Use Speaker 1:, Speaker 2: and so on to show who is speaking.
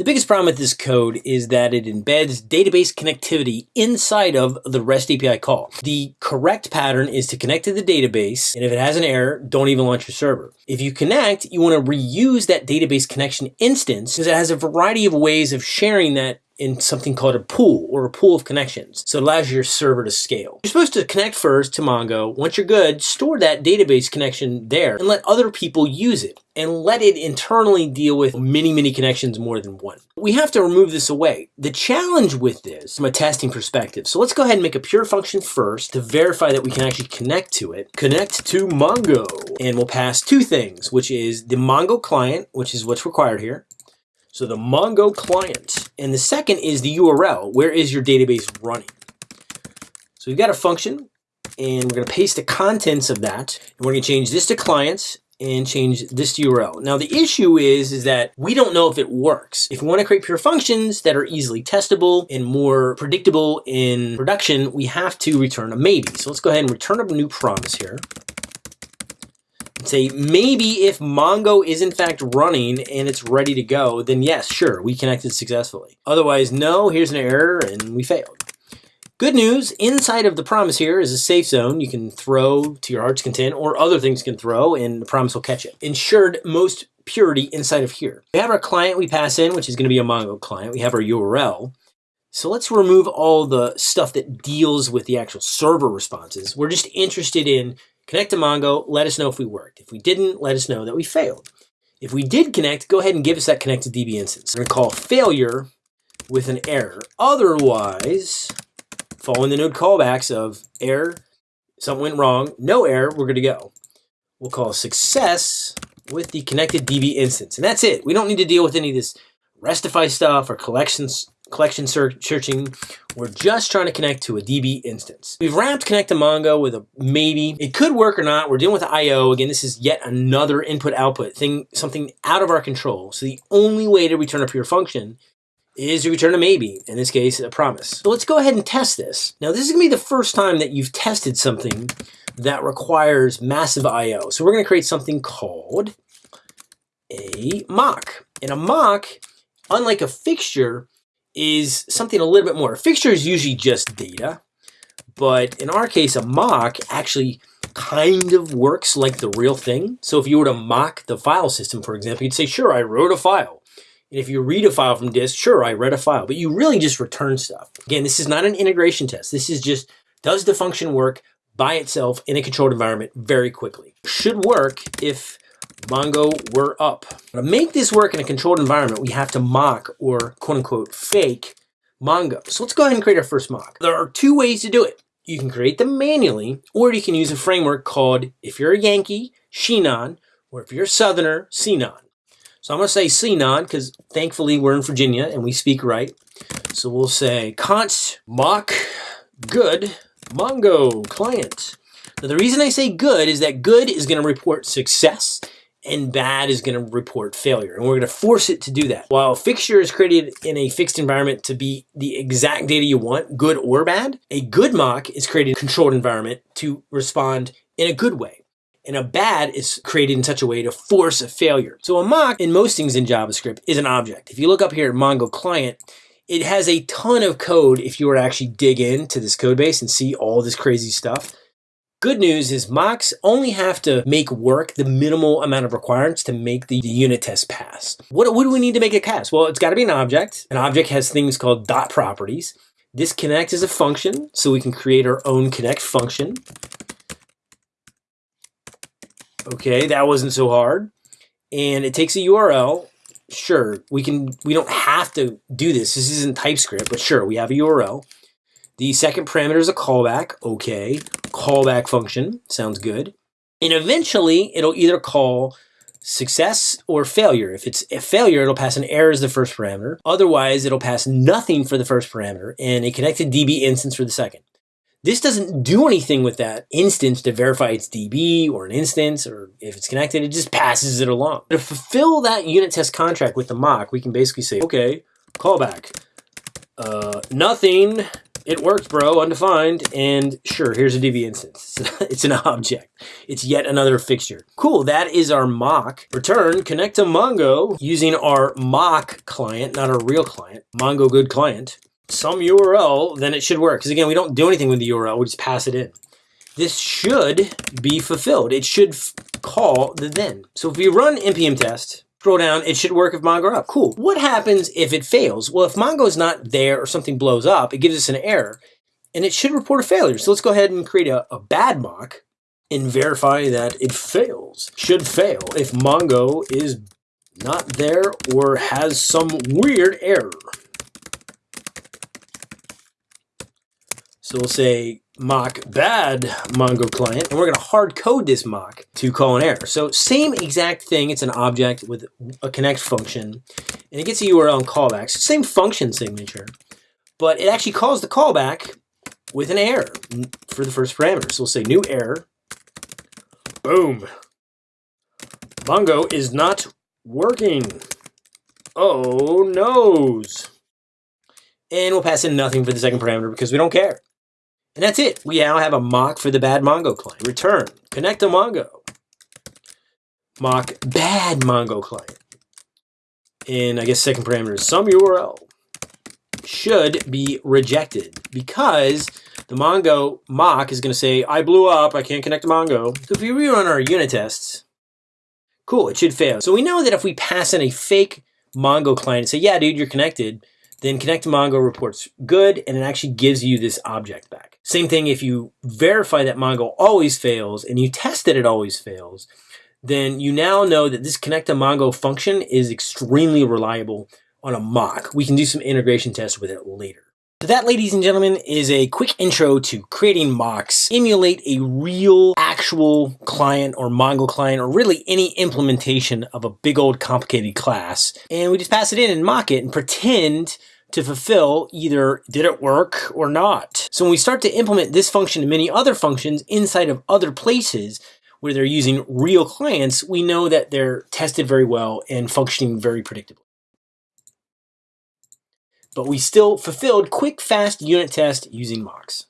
Speaker 1: The biggest problem with this code is that it embeds database connectivity inside of the REST API call. The correct pattern is to connect to the database, and if it has an error, don't even launch your server. If you connect, you want to reuse that database connection instance because it has a variety of ways of sharing that in something called a pool or a pool of connections. So it allows your server to scale. You're supposed to connect first to Mongo. Once you're good, store that database connection there and let other people use it and let it internally deal with many, many connections more than one. We have to remove this away. The challenge with this from a testing perspective. So let's go ahead and make a pure function first to verify that we can actually connect to it. Connect to Mongo and we'll pass two things, which is the Mongo client, which is what's required here, so the Mongo client. And the second is the URL. Where is your database running? So we've got a function and we're going to paste the contents of that. And we're going to change this to clients and change this to URL. Now the issue is, is that we don't know if it works. If we want to create pure functions that are easily testable and more predictable in production, we have to return a maybe. So let's go ahead and return a new promise here say maybe if Mongo is in fact running and it's ready to go, then yes, sure, we connected successfully. Otherwise, no, here's an error and we failed. Good news, inside of the promise here is a safe zone you can throw to your heart's content or other things can throw and the promise will catch it. Ensured most purity inside of here. We have our client we pass in, which is going to be a Mongo client. We have our URL. So let's remove all the stuff that deals with the actual server responses. We're just interested in Connect to Mongo, let us know if we worked. If we didn't, let us know that we failed. If we did connect, go ahead and give us that connected DB instance. We're gonna call failure with an error. Otherwise, following the node callbacks of error, something went wrong, no error, we're to go. We'll call success with the connected DB instance. And that's it. We don't need to deal with any of this restify stuff or collections collection searching. We're just trying to connect to a DB instance. We've wrapped connect to Mongo with a maybe. It could work or not. We're dealing with IO. Again, this is yet another input output thing, something out of our control. So the only way to return a pure function is to return a maybe, in this case, a promise. So let's go ahead and test this. Now, this is gonna be the first time that you've tested something that requires massive IO. So we're gonna create something called a mock. And a mock, unlike a fixture, is something a little bit more. A fixture is usually just data, but in our case, a mock actually kind of works like the real thing. So if you were to mock the file system, for example, you'd say, sure, I wrote a file. And if you read a file from disk, sure, I read a file, but you really just return stuff. Again, this is not an integration test. This is just, does the function work by itself in a controlled environment very quickly? Should work if Mongo, we're up. To make this work in a controlled environment, we have to mock or quote unquote fake Mongo. So let's go ahead and create our first mock. There are two ways to do it. You can create them manually, or you can use a framework called, if you're a Yankee, Xenon, or if you're a Southerner, Sinon. So I'm gonna say Sinon, because thankfully we're in Virginia and we speak right. So we'll say const mock good Mongo client. Now the reason I say good is that good is gonna report success and bad is going to report failure. And we're going to force it to do that. While fixture is created in a fixed environment to be the exact data you want, good or bad, a good mock is created in a controlled environment to respond in a good way. And a bad is created in such a way to force a failure. So a mock in most things in JavaScript is an object. If you look up here at Mongo client, it has a ton of code if you were to actually dig into this code base and see all this crazy stuff. Good news is mocks only have to make work the minimal amount of requirements to make the, the unit test pass. What, what do we need to make it pass? Well, it's got to be an object. An object has things called dot properties. This connect is a function, so we can create our own connect function. Okay, that wasn't so hard. And it takes a URL. Sure, we can. We don't have to do this. This isn't TypeScript, but sure, we have a URL. The second parameter is a callback. Okay, callback function. Sounds good. And eventually, it'll either call success or failure. If it's a failure, it'll pass an error as the first parameter. Otherwise, it'll pass nothing for the first parameter and a connected DB instance for the second. This doesn't do anything with that instance to verify it's DB or an instance or if it's connected, it just passes it along. To fulfill that unit test contract with the mock, we can basically say, okay, callback, uh, nothing it worked, bro, undefined. And sure, here's a DB instance. it's an object. It's yet another fixture. Cool, that is our mock. Return, connect to Mongo using our mock client, not our real client, Mongo good client. Some URL, then it should work. Because again, we don't do anything with the URL, we just pass it in. This should be fulfilled. It should call the then. So if we run npm test, scroll down, it should work if Mongo up. Cool. What happens if it fails? Well, if Mongo is not there or something blows up, it gives us an error and it should report a failure. So let's go ahead and create a, a bad mock and verify that it fails. Should fail if Mongo is not there or has some weird error. So we'll say mock bad Mongo client, and we're going to hard code this mock to call an error. So same exact thing. It's an object with a connect function, and it gets a URL and callbacks. Same function signature, but it actually calls the callback with an error for the first parameter. So we'll say new error. Boom. Mongo is not working. Oh, noes. And we'll pass in nothing for the second parameter because we don't care. And that's it. We now have a mock for the bad Mongo client. Return, connect to Mongo. Mock bad Mongo client. And I guess second parameter is some URL should be rejected because the Mongo mock is going to say, I blew up, I can't connect to Mongo. So if we rerun our unit tests, cool, it should fail. So we know that if we pass in a fake Mongo client and say, yeah, dude, you're connected, then Connect to Mongo reports good, and it actually gives you this object back. Same thing if you verify that Mongo always fails and you test that it always fails, then you now know that this Connect to Mongo function is extremely reliable on a mock. We can do some integration tests with it later. That, ladies and gentlemen, is a quick intro to creating mocks. Emulate a real, actual client or Mongo client, or really any implementation of a big old complicated class. And we just pass it in and mock it and pretend to fulfill either did it work or not. So when we start to implement this function and many other functions inside of other places where they're using real clients, we know that they're tested very well and functioning very predictably but we still fulfilled quick, fast unit test using mocks.